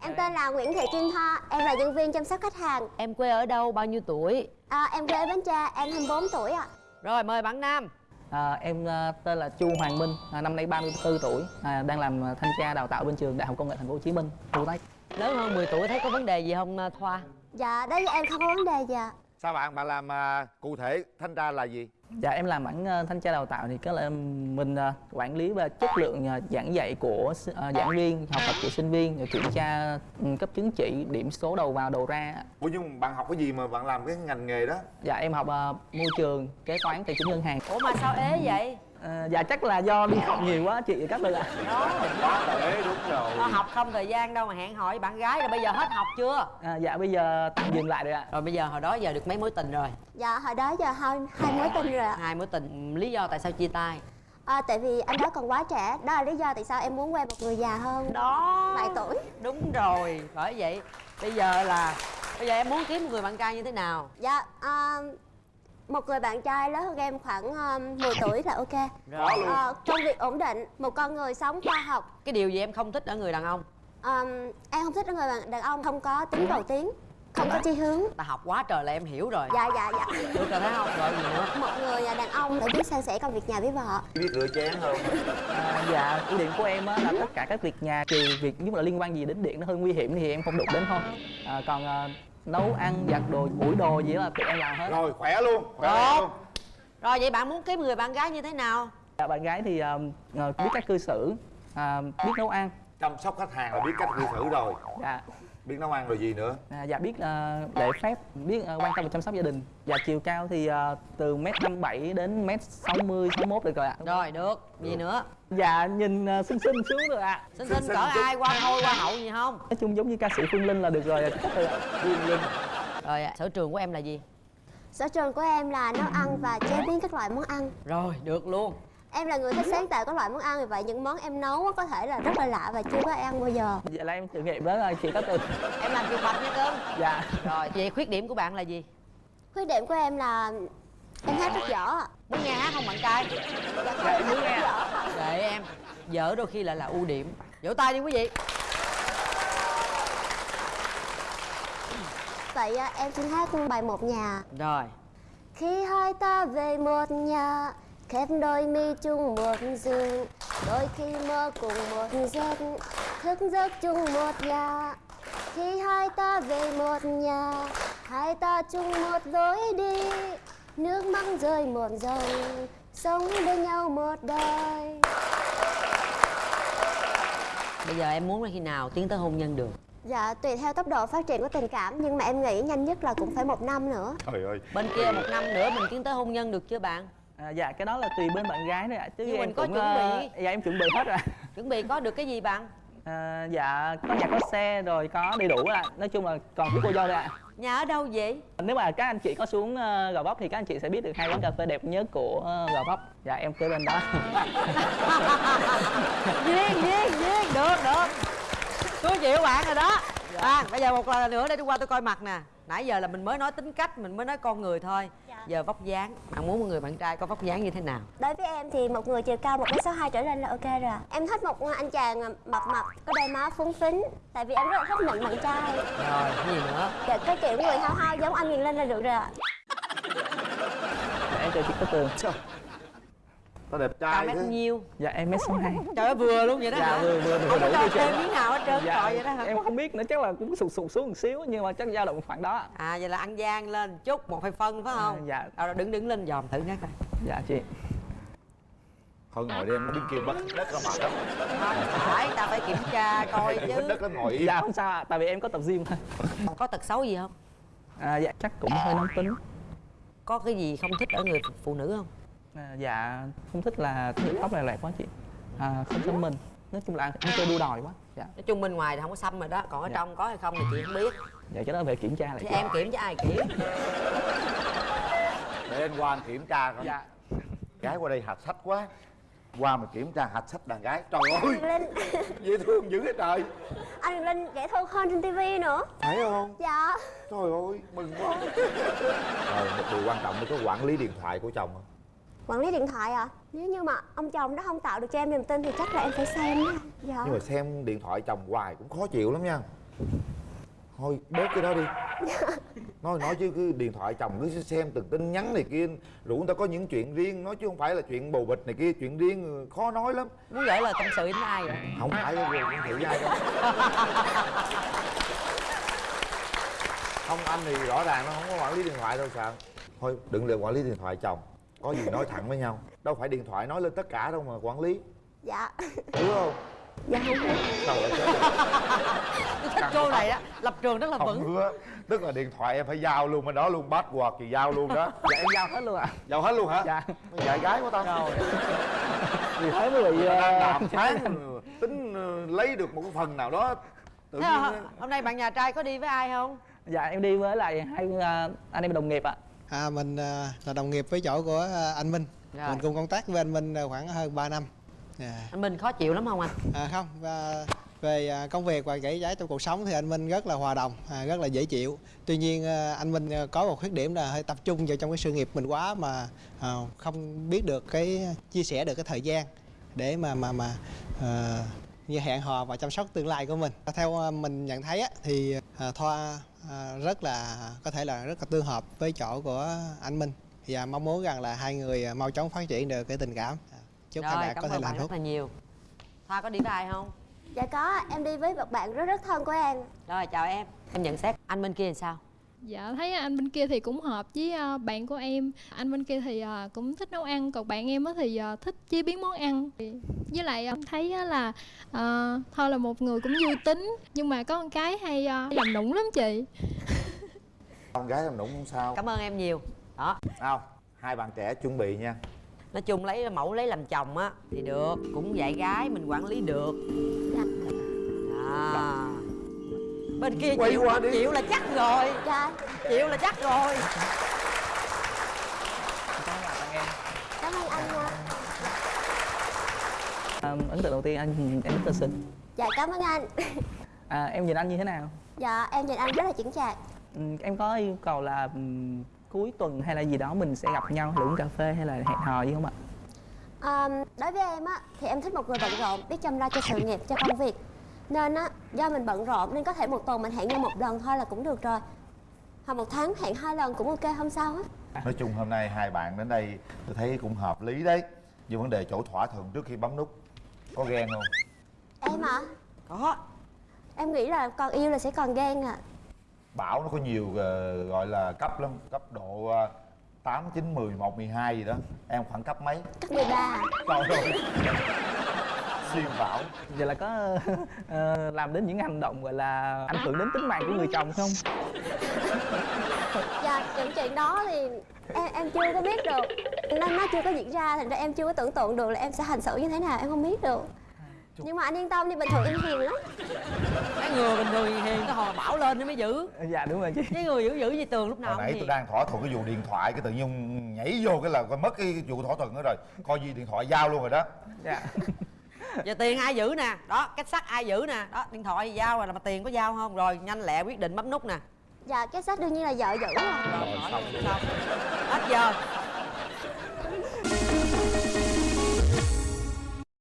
Em tên là Nguyễn Thị Kim Thoa, em là nhân viên chăm sóc khách hàng. Em quê ở đâu, bao nhiêu tuổi? À, em quê ở Bến Tre, em 24 tuổi ạ. Rồi mời bạn Nam À, em à, tên là Chu Hoàng Minh, à, năm nay 34 tuổi, à, đang làm à, thanh tra đào tạo bên trường Đại học Công nghệ Thành phố Hồ Chí Minh, Khu Tách. Lớn hơn 10 tuổi thấy có vấn đề gì không à, Thoa? Dạ, đối với em không có vấn đề gì ạ. Sao bạn bạn làm à, cụ thể thanh tra là gì Dạ em làm mảng à, thanh tra đào tạo thì cái là mình à, quản lý về chất lượng à, giảng dạy của giảng viên, học tập của sinh viên, rồi kiểm tra ừ, cấp chứng chỉ, điểm số đầu vào đầu ra. ủa nhưng bạn học cái gì mà bạn làm cái ngành nghề đó Dạ em học môi trường, kế toán, tài chính ngân hàng. Ủa mà sao ế vậy? À, dạ chắc là do đi học nhiều quá chị các bạn ạ. quá là ế đúng rồi Có học không thời gian đâu mà hẹn hò với bạn gái rồi bây giờ hết học chưa? À, dạ bây giờ tạm dừng lại rồi ạ. Rồi bây giờ hồi đó giờ được mấy mối tình rồi? Dạ, hồi đó giờ hai, hai mối tình rồi ạ. Hai mối tình, lý do tại sao chia tay? À, tại vì anh đó còn quá trẻ, đó là lý do tại sao em muốn quen một người già hơn. Đó Vài tuổi. Đúng rồi, bởi vậy Bây giờ là Bây giờ em muốn kiếm một người bạn trai như thế nào? Dạ, à, một người bạn trai lớn hơn em khoảng um, 10 tuổi là ok. Rồi Ờ, công việc ổn định, một con người sống khoa học. Cái điều gì em không thích ở người đàn ông? Um, em không thích người bạn đàn ông không có tính cầu tiến, không có chi hướng. Ta học quá trời là em hiểu rồi Dạ, dạ, dạ. Được rồi thấy không? Rồi gì nữa? Một người đàn ông phải biết san sẻ công việc nhà với vợ. biết rửa chén không À, dạ ưu điểm của em á, là tất cả các việc nhà trừ việc nếu mà liên quan gì đến điện nó hơi nguy hiểm thì em không đụng đến thôi à, còn à, nấu ăn giặt đồ ủi đồ gì là tụi em làm hết. Rồi khỏe luôn khỏe Tốt. luôn. Rồi vậy bạn muốn kiếm người bạn gái như thế nào? dạ, bạn gái thì à, biết cách cư xử à, biết nấu ăn. Chăm sóc khách hàng là biết cách cư xử rồi. Dạ biết nấu ăn rồi gì nữa à, dạ biết à, lễ phép biết à, quan tâm và chăm sóc gia đình dạ chiều cao thì à, từ mét năm bảy đến mét sáu mươi sáu mốt được rồi ạ Rồi được, gì nữa? dạ nhìn à, xinh xinh xuống được ạ Xinh Xinh xinh xinh cỡ ai qua thôi qua hậu gì không? nói chung giống như ca sĩ phương linh là được rồi. Phương Linh Rồi sở trường của em là gì? Sở trường của em là nấu ăn và chế biến các loại món ăn. Rồi được luôn Em là người thích sáng tạo các loại món ăn vì vậy những món em nấu có thể là rất là lạ và chưa có ăn bao giờ. dạ là em thử nghiệm đó rồi chị có từ Em làm chuột bạch nha cưng dạ Rồi vậy khuyết điểm của bạn là gì? Khuyết điểm của em là em hát rất dở ạ. Muốn nghe hát không bạn trai? Dạ em dở ạ. Để em Dở đôi khi lại là ưu điểm Vỗ tay đi quý vị Vậy à, em xin hát bài một nhà. Rồi Khi hai ta về một nhà khép đôi mi chung một giường đôi khi mơ cùng một giấc thức giấc chung một nhà. Khi hai ta về một nhà hai ta chung một lối đi. Nước mắt rơi một dòng sống bên nhau một đời. Bây giờ em muốn là khi nào tiến tới hôn nhân được? dạ tùy theo tốc độ phát triển của tình cảm nhưng mà em nghĩ nhanh nhất là cũng phải một năm nữa. Trời ơi. Bên kia một năm nữa mình tiến tới hôn nhân được chưa bạn? À, dạ cái đó là tùy bên bạn gái thôi ạ chứ Nhưng em mình có cũng, chuẩn ờ, bị. dạ em chuẩn bị hết rồi Chuẩn bị có được cái gì bạn? à, dạ có nhà có xe rồi có đầy đủ ạ. Nói chung là còn thiếu cô dâu thôi ạ. Nhà ở đâu vậy? nếu mà các anh chị có xuống uh, gò vấp thì các anh chị sẽ biết được hai quán cà phê đẹp nhất của uh, gò vấp. Dạ em kế bên đó. Duyên duyên duyên được được. Tôi chịu bạn rồi đó à, bây giờ một lần nữa để tôi qua tôi coi mặt nè. Nãy giờ là mình mới nói tính cách mình mới nói con người thôi. Giờ vóc dáng bạn muốn một người bạn trai có vóc dáng như thế nào? Đối với em thì một người chiều cao 1m62 trở lên là ok rồi. Em thích một anh chàng mập mập, có đôi má phúng phính Tại vì em rất là thích nịnh bạn trai. Rồi cái gì nữa? Dạ, cái kiểu người hao hao giống anh Quyền Linh là được rồi ạ. Dạ, em chào chị Cát Tường tao đẹp cao trai mét thế. nhiêu? Dạ em mét sáu hai. Trời ơi vừa luôn vậy đó dạ hả? vừa vừa vừa không có đủ cho miếng nào hết trơn dạ, vậy đó hả? Em không biết nữa chắc là cũng sụt sụt xuống một xíu nhưng mà chắc dao động khoảng đó. À vậy là ăn gian lên chút một hai phân phải không? À, dạ. rồi đứng đứng lên dòm thử nát coi. Dạ chị. Thôi ngồi đi em đứng kia bắt đất ra mặt đó không phải ta phải kiểm tra coi chứ. đất nó ngồi dạ không sao tại vì em có tập gym thôi. Có tật xấu gì không? À, dạ chắc cũng hơi nóng tính. Có cái gì không thích ở người phụ- nữ không dạ không thích là tóc này lẹt quá chị. À, không xăm mình. Nói chung là em chơi đua đòi quá dạ. Nói chung bên ngoài thì không có xăm rồi đó còn ở Dạ. trong có hay không thì chị không biết. Dạ cái đó về kiểm tra lại thì chị. em kiểm cho ai kiểm? Để anh qua anh kiểm tra coi. Dạ. Gái qua đây hạch sách quá. Qua mà kiểm tra hạch sách đàn gái. Trời ơi! Linh. Dễ thương dữ vậy trời. Anh Linh dễ thương hơn trên tivi nữa. Phải không? Dạ. Trời ơi mừng quá. Rồi một điều quan trọng là có quản lý điện thoại của chồng không Quản lý điện thoại à? Nếu như mà ông chồng đó không tạo được cho em niềm tin thì chắc là em phải xem đó Dạ. Nhưng mà xem điện thoại chồng hoài cũng khó chịu lắm nha. Thôi bớt cái đó đi. Nói nói chứ cứ điện thoại chồng cứ xem từng tin nhắn này kia rủ người ta có những chuyện riêng nói chứ không phải là chuyện bồ bịch này kia chuyện riêng khó nói lắm. Muốn gửi lời tâm sự đến ai vậy? Không phải là con thử với ai đâu. Không anh thì rõ ràng nó không có quản lý điện thoại đâu sao thôi đừng để quản lý điện thoại chồng có gì nói thẳng với nhau. Đâu phải điện thoại nói lên tất cả đâu mà quản lý. Dạ. Đúng không? Dạ không sao lại chết tôi thích cô này á. Lập trường rất là không vững. hứa. Tức là điện thoại em phải giao luôn bên đó luôn bắt quạt thì giao luôn đó. Dạ em giao hết luôn ạ. Giao hết luôn hả? Dạ. Dạy gái của tao rồi vì thế mới bị ờ, đàm phán tính ờ, lấy được một phần nào đó tự nhiên á, hôm nay bạn nhà trai có đi với ai không? Dạ em đi với lại hai ờ, anh em đồng nghiệp ạ. À, mình à, là đồng nghiệp với chỗ của à, anh Minh. Rồi. Mình cùng công tác với anh Minh à, khoảng hơn 3 năm. À, anh minh khó chịu lắm không anh? À, Không, và về à, công việc và kể giải trong cuộc sống thì anh Minh rất là hòa đồng, à, rất là dễ chịu. Tuy nhiên à, anh Minh à, có một khuyết điểm là hơi tập trung vào trong cái sự nghiệp mình quá Mà à, không biết được cái chia sẻ được cái thời gian để mà mà mà à, như hẹn hò và chăm sóc tương lai của mình. Theo à, mình nhận thấy á, thì à, Thoa à, rất là có thể là rất là tương hợp với chỗ của anh Minh. Và mong muốn rằng là hai người mau chóng phát triển được cái tình cảm. À, chúc hai rồi bạn cảm có thể là hạnh bạn phúc rất là nhiều. Thoa có đi với ai không? Dạ có em đi với một bạn rất rất thân của em. Rồi chào em. Em nhận xét anh bên kia làm sao Dạ thấy anh bên kia thì cũng hợp với ờ, bạn của em. Anh bên kia thì ờ, cũng thích nấu ăn Còn bạn em á thì ờ, thích chế biến món ăn. Với lại em thấy á là Thôi là một người cũng vui tính Nhưng mà có con cái hay làm nũng lắm chị. Con gái làm nũng không sao. Cảm ơn em nhiều. Đó. Nào hai bạn trẻ chuẩn bị nha. Nói chung lấy mẫu lấy làm chồng á thì được cũng dạy gái mình quản lý được. Dạ. À. bên kia Quay chịu qua đi. chịu là chắc rồi. Dạ. Chịu là chắc rồi. Cảm ơn bạn em cảm ơn anh nha À, ấn tượng đầu tiên anh em rất là xinh. Dạ cảm ơn anh. À, em nhìn anh như thế nào? Dạ em nhìn anh rất là chững chạc. Ừ, em có yêu cầu là ừm, cuối tuần hay là gì đó mình sẽ gặp nhau uống cà phê hay là hẹn hò gì không ạ? Ờm, đối với em á thì em thích một người bận rộn biết chăm lo cho sự nghiệp cho công việc nên á do mình bận rộn nên có thể một tuần mình hẹn nhau một lần thôi là cũng được rồi. Hoặc một tháng hẹn hai lần cũng ok không sao hết. Nói chung hôm nay hai bạn đến đây tôi thấy cũng hợp lý đấy. Nhưng vấn đề chỗ thỏa thuận trước khi bấm nút. Có ghen không? Em ạ có. Em nghĩ là còn yêu là sẽ còn ghen à bảo nó có nhiều ờ, gọi là cấp lắm cấp độ ờ, tám chín mười một mười hai gì đó. Em khoảng cấp mấy? Cấp 13 à trời ơi xuyên bảo. Vậy là có ờ, làm đến những hành động gọi là ảnh hưởng đến tính mạng của người chồng không? Dạ những chuyện đó thì em em chưa có biết được. Nó nó chưa có diễn ra thành ra em chưa có tưởng tượng được là em sẽ hành xử như thế nào em không biết được. Nhưng mà anh yên tâm đi bình thường em hiền lắm. Cái người bình thường hiền cái hồi bảo lên nó mới giữ. Dạ đúng rồi chị. Cái người giữ giữ như tường lúc nào hồi nãy tôi đang thỏa thuận cái vụ điện thoại cái tự nhiên nhảy vô cái là coi mất cái vụ thỏa thuận đó rồi. Coi gì điện thoại giao luôn rồi đó. Dạ giờ tiền ai giữ nè? Đó cách sắt ai giữ nè? Đó điện thoại giao rồi là mà tiền có giao không? Rồi nhanh lẹ quyết định bấm nút nè. Dạ cái sách đương nhiên là vợ giữ rồi. Rồi xong. xong hết giờ.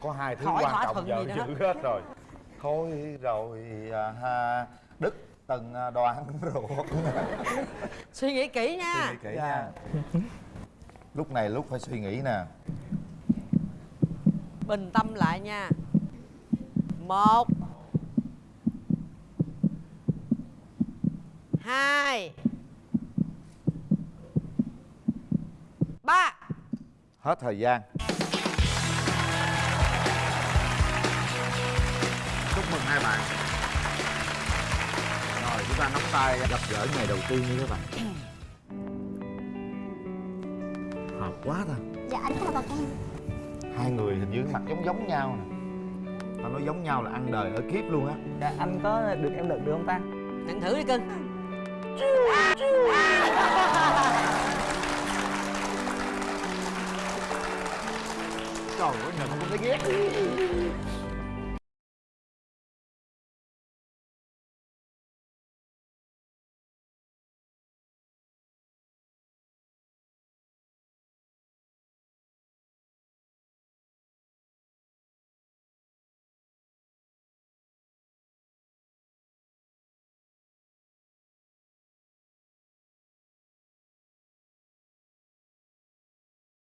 Có hai thứ Khỏi quan thỏa trọng nữa. giữ hết rồi. Thôi rồi à, ha đức từng à, đoàn ruột. Suy nghĩ kỹ suy nha nghĩ kỹ Dạ. nha lúc này lúc phải suy nghĩ nè bình tâm lại nha. Một. Hai. Ba. Hết thời gian. Chúc mừng hai bạn. Rồi chúng ta nắm tay gặp gỡ ngày đầu tiên như các bạn. Hợp quá ta. Dạ anh có là bậc em hai người hình như mặt giống giống nhau nè. Tao nói giống nhau là ăn đời ở kiếp luôn á. Dạ anh có được em đựng được không ta? Nhận thử đi cưng. Trời ơi nhìn cũng thấy ghét